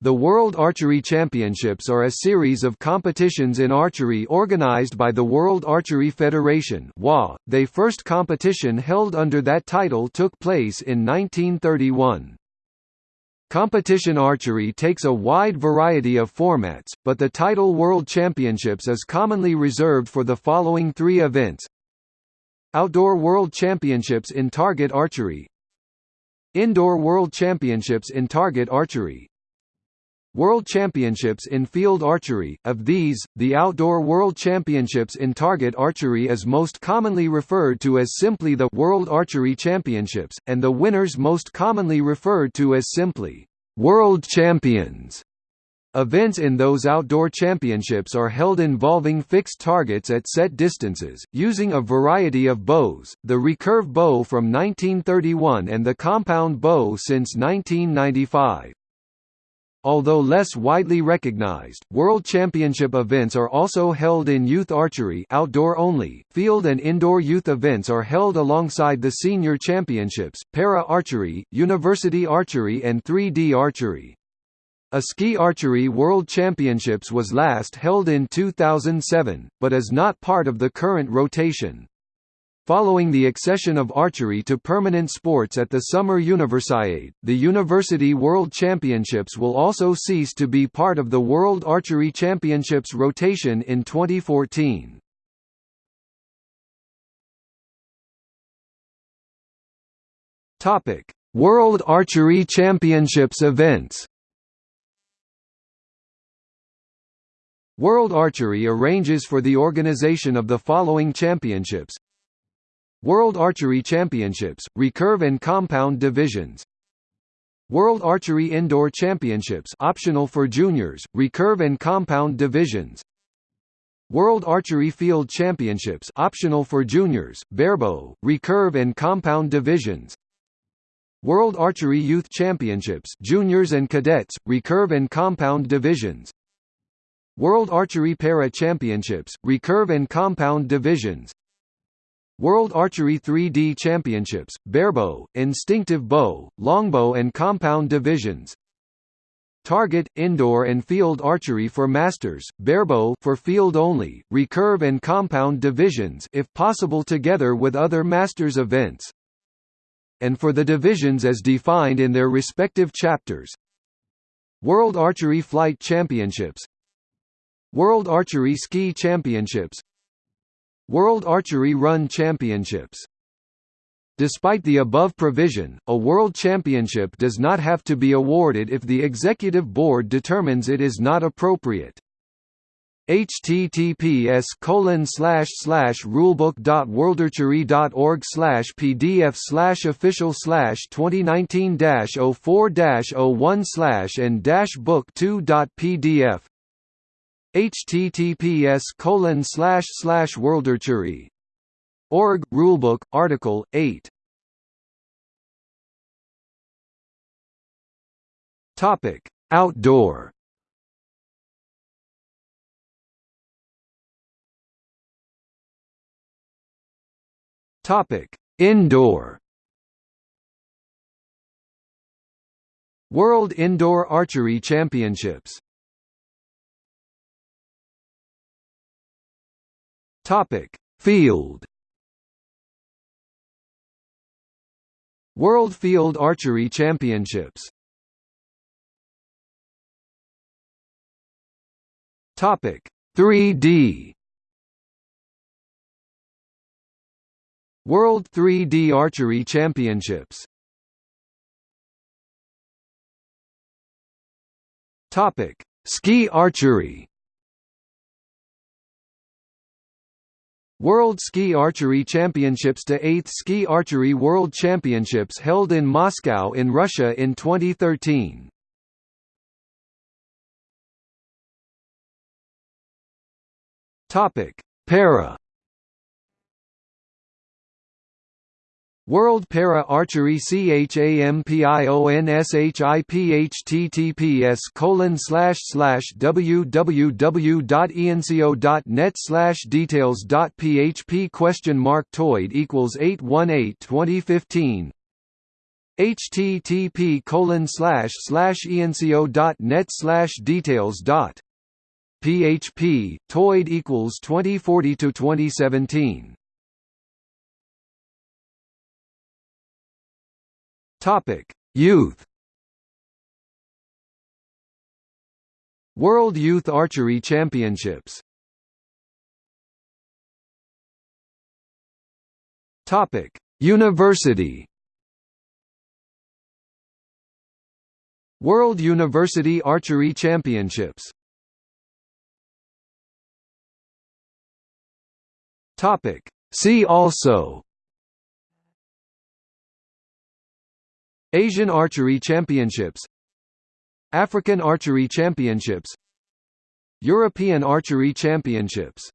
The World Archery Championships are a series of competitions in archery organized by the World Archery Federation They first competition held under that title took place in 1931. Competition archery takes a wide variety of formats, but the title World Championships is commonly reserved for the following three events. Outdoor World Championships in Target Archery. Indoor World Championships in Target Archery World Championships in Field Archery. Of these, the Outdoor World Championships in Target Archery is most commonly referred to as simply the World Archery Championships, and the winners most commonly referred to as simply World Champions. Events in those outdoor championships are held involving fixed targets at set distances, using a variety of bows, the recurve bow from 1931 and the compound bow since 1995. Although less widely recognized, World Championship events are also held in youth archery outdoor only, field and indoor youth events are held alongside the senior championships, para-archery, university archery and 3D archery. A ski archery World Championships was last held in 2007, but is not part of the current rotation. Following the accession of archery to permanent sports at the Summer Universiade, the University World Championships will also cease to be part of the World Archery Championships rotation in 2014. Topic: World Archery Championships events. World Archery arranges for the organization of the following championships World Archery Championships, recurve and compound divisions. World Archery Indoor Championships optional for juniors, recurve and compound divisions. World Archery Field Championships optional for juniors, barebow, recurve and compound divisions. World Archery Youth Championships juniors and cadets, recurve and compound divisions. World Archery Para Championships, recurve and compound divisions World Archery 3D Championships, barebow, instinctive bow, longbow and compound divisions. Target, indoor and field archery for masters, barebow for field only, recurve and compound divisions if possible together with other masters events. And for the divisions as defined in their respective chapters. World Archery Flight Championships. World Archery Ski Championships World Archery Run Championships Despite the above provision, a World Championship does not have to be awarded if the Executive Board determines it is not appropriate. https rulebook.worldarchery.org pdf official slash 2019 04 01 slash and book 2.pdf https colon slash slash org rulebook article 8 topic outdoor. Topic indoor. World Indoor Archery Championships Topic: Field. World Field Archery Championships. Topic: 3D. World 3D Archery Championships. Topic: Ski archery. World Ski Archery Championships to 8th Ski Archery World Championships held in Moscow in Russia in 2013. Topic: Para World Para Archery CHAMPIONSHIP colon slash slash www.ianseo.net slash details dot php question mark toid equals 818 2015 http colon slash slash ianseo.net slash details dot php toid equals 2040 to 2017 topic. Youth. World youth archery championships. Topic. University. World University Archery Championships. Topic. See also Asian Archery Championships African Archery Championships European Archery Championships